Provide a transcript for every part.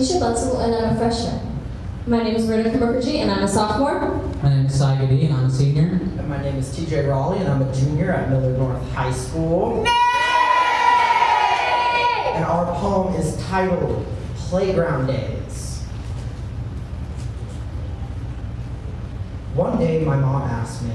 Tisha Bunzel, and I'm a freshman. My name is Rita Mukherjee, and I'm a sophomore. My name is Sai Gadi, and I'm a senior. And my name is TJ Raleigh, and I'm a junior at Miller North High School. And our poem is titled Playground Days. One day, my mom asked me.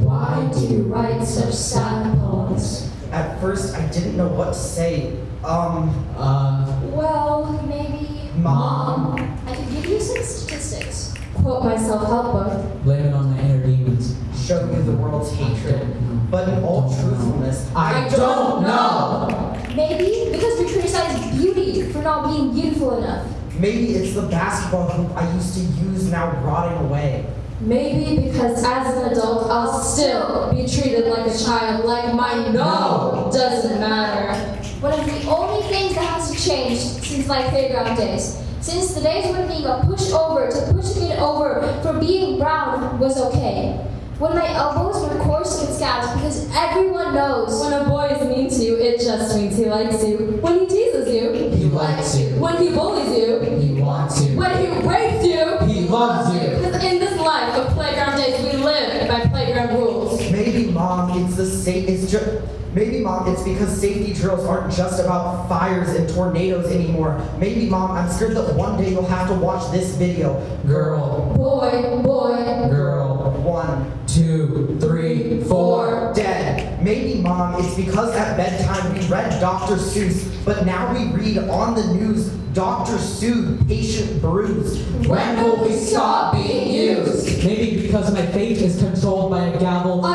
Why do you write such sad poems? At first, I didn't know what to say. Um, Uh, Well, maybe. Mom. I could give you some statistics. Quote my self-help book. blame it on my inner demons. show you the world's hatred. But in all truthfulness, I, I don't know. Maybe because we criticize beauty for not being beautiful enough. Maybe it's the basketball hoop I used to use now rotting away. Maybe because as an adult, I'll still be treated like a child, like my no doesn't matter. One of the only things that hasn't changed since my playground days. Since the days when being a pushover to push a kid over for being brown was okay. When my elbows were coarse and scabs because everyone knows. When a boy is mean to you, it just means he likes you. When he teases you, He likes you. when he bullies you, He wants you. when he rapes you, He loves you. Because in this life of playground days, we live by playground rules. Maybe, mom, it's the same. It's just. Maybe, mom, it's because safety drills aren't just about fires and tornadoes anymore. Maybe, mom, I'm scared that one day you'll have to watch this video. Girl, Boy, boy, girl, One, two, three, four. dead. Maybe, mom, it's because at bedtime we read Dr. Seuss, but now we read on the news Dr. Seuss, patient bruised. When will we stop being used? Maybe because my fate is controlled by a gavel, A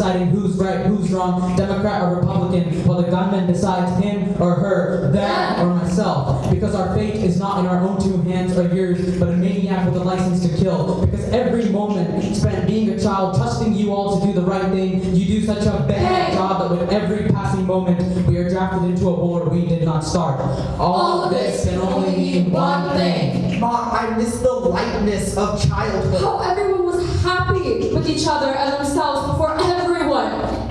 deciding who's right, who's wrong, Democrat or Republican, while the gunman decides him or her, them or myself. Because our fate is not in our own two hands or yours, but a maniac with a license to kill. Because every moment spent being a child, trusting you all to do the right thing, you do such a bad job that with every passing moment, we are drafted into a war we did not start. All of this can only mean one thing. Mom, I miss the lightness of childhood. how everyone was happy with each other and themselves before everyone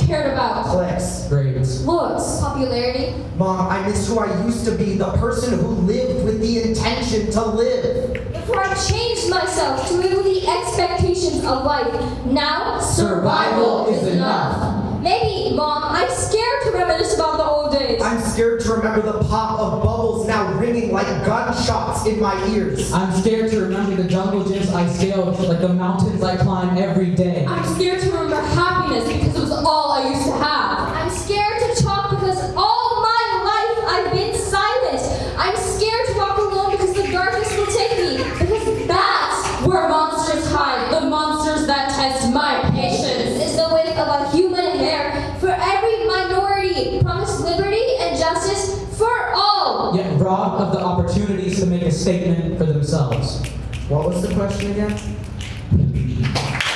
cared about Clicks. Grades. looks. Popularity. Mom, I miss who I used to be, the person who lived with the intention to live. Before I changed myself to live with the expectations of life. Now, Survival is enough. Maybe, Mom, I'm scared to reminisce about the old days. I'm scared to remember the pop of bubbles now ringing like gunshots in my ears. I'm scared to remember the jungle gyms I scaled, like the mountains I climb every day. I'm scared to remember happiness because it was all I used to have. I'm scared to talk because all my life I've been silent. I'm scared to walk alone because the darkness will take me. Because That's where monsters hide, the monsters that test my patience. is the width of a human hair. For every minority, promise liberty and justice for all. Yet robbed of the opportunities to make a statement for themselves. What was the question again?